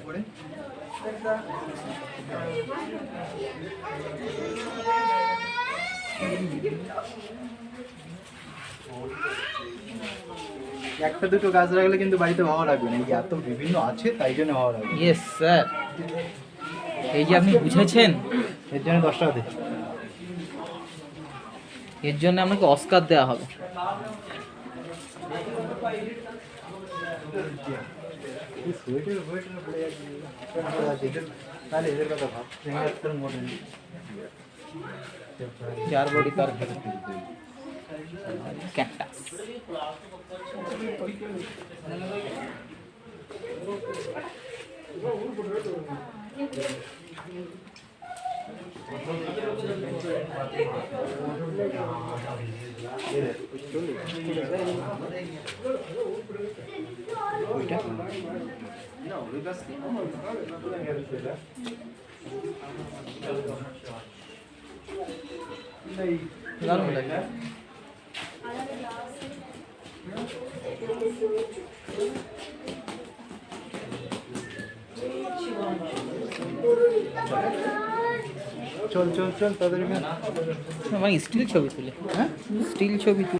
উপরে একটা দুটো গাছ রাখলে কিন্তু বাড়িতে ভালো লাগবে না। এই এত বিভিন্ন আছে তাই জন্য ভালো লাগবে। ইয়েস স্যার এই যে আপনি বুঝেছেন? এর জন্য দশ টাকা দে এর জন্য আপনাকে অস্কার দেওয়া হবে। এই সোয়েটার ফোয়েটার ক্যাকটাস দারুণ লাগে চল চল চল তাদের মানে স্টিল ছবি তুলে হ্যাঁ স্টিল ছবি তুলে